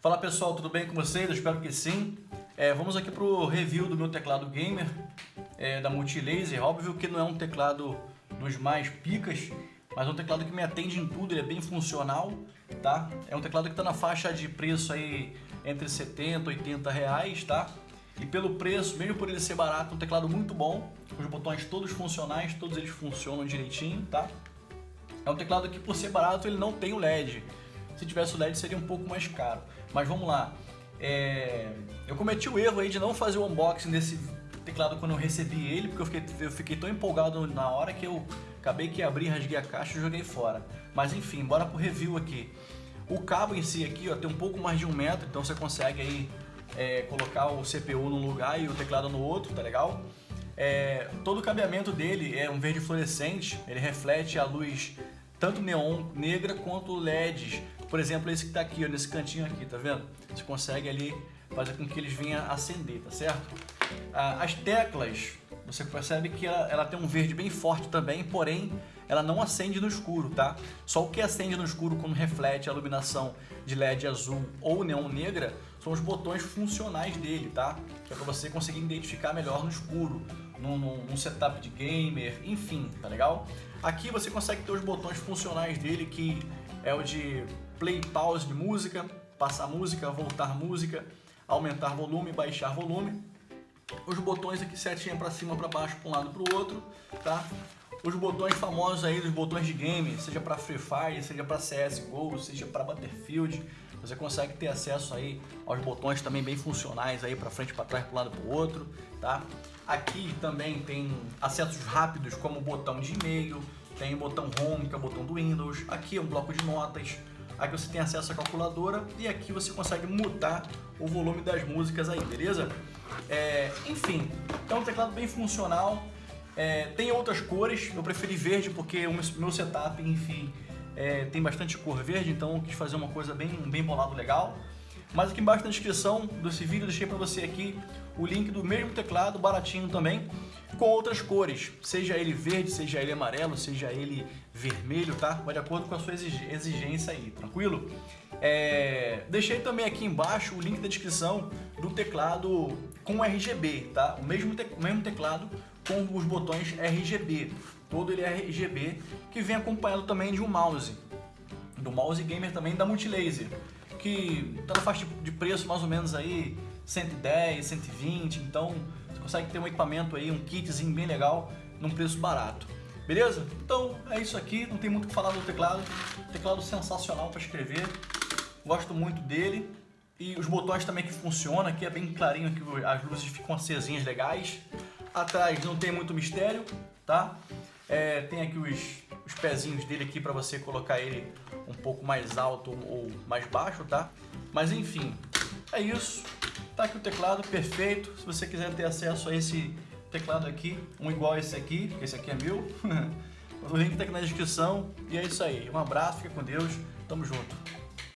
Fala pessoal, tudo bem com vocês? Eu espero que sim. É, vamos aqui para o review do meu teclado gamer é, da Multilaser. Óbvio que não é um teclado dos mais picas, mas é um teclado que me atende em tudo, ele é bem funcional, tá? É um teclado que está na faixa de preço aí entre 70 e 80 reais, tá? E pelo preço, mesmo por ele ser barato, um teclado muito bom, os botões todos funcionais, todos eles funcionam direitinho, tá? É um teclado que por ser barato ele não tem o LED. Se tivesse o LED seria um pouco mais caro. Mas vamos lá. É... Eu cometi o erro aí de não fazer o unboxing desse teclado quando eu recebi ele, porque eu fiquei, eu fiquei tão empolgado na hora que eu acabei que abri, rasguei a caixa e joguei fora. Mas enfim, bora pro review aqui. O cabo em si aqui ó, tem um pouco mais de um metro, então você consegue aí é, colocar o CPU num lugar e o teclado no outro, tá legal? É, todo o cabeamento dele é um verde fluorescente, ele reflete a luz tanto neon negra quanto LEDs. Por exemplo, esse que está aqui, ó, nesse cantinho aqui, tá vendo? Você consegue ali fazer com que eles venham acender, tá certo? Ah, as teclas, você percebe que ela, ela, tem um verde bem forte também, porém ela não acende no escuro, tá? Só o que acende no escuro quando reflete a iluminação de LED azul ou neon negra são os botões funcionais dele, tá? Que é para você conseguir identificar melhor no escuro, num, num, setup de gamer, enfim, tá legal? Aqui você consegue ter os botões funcionais dele, que é o de play pause de música, passar música, voltar música, aumentar volume, baixar volume. Os botões aqui setinha para cima, para baixo, para um lado para o outro, tá? Os botões famosos aí, os botões de game, seja para Free Fire, seja para CSGO, seja para Battlefield, você consegue ter acesso aí aos botões também bem funcionais aí para frente, para trás, para um lado, para o outro, tá? Aqui também tem acessos rápidos como o botão de e-mail, tem o botão Home, que é o botão do Windows, aqui é um bloco de notas, Aqui você tem acesso à calculadora e aqui você consegue mutar o volume das músicas aí, beleza? É, enfim, é um teclado bem funcional. É, tem outras cores, eu preferi verde porque o meu setup, enfim, é, tem bastante cor verde, então eu quis fazer uma coisa bem, bem bolado legal. Mas aqui embaixo na descrição desse vídeo eu deixei para você aqui o link do mesmo teclado, baratinho também, com outras cores, seja ele verde, seja ele amarelo, seja ele vermelho, tá? Vai de acordo com a sua exigência aí, tranquilo? É... Deixei também aqui embaixo o link da descrição do teclado com RGB, tá? O mesmo, te... o mesmo teclado com os botões RGB, todo ele é RGB, que vem acompanhado também de um mouse, do mouse gamer também da Multilaser que está na faixa de preço mais ou menos aí 110, 120, então você consegue ter um equipamento aí, um kitzinho bem legal, num preço barato. Beleza? Então é isso aqui, não tem muito o que falar do teclado. Teclado sensacional para escrever, gosto muito dele. E os botões também que funcionam, aqui é bem clarinho, aqui as luzes ficam acesinhas legais. Atrás não tem muito mistério, tá? É, tem aqui os, os pezinhos dele aqui para você colocar ele um pouco mais alto ou mais baixo, tá? Mas enfim, é isso. Tá aqui o teclado, perfeito. Se você quiser ter acesso a esse teclado aqui, um igual a esse aqui, esse aqui é meu, o link tá aqui na descrição. E é isso aí. Um abraço, fica com Deus, tamo junto.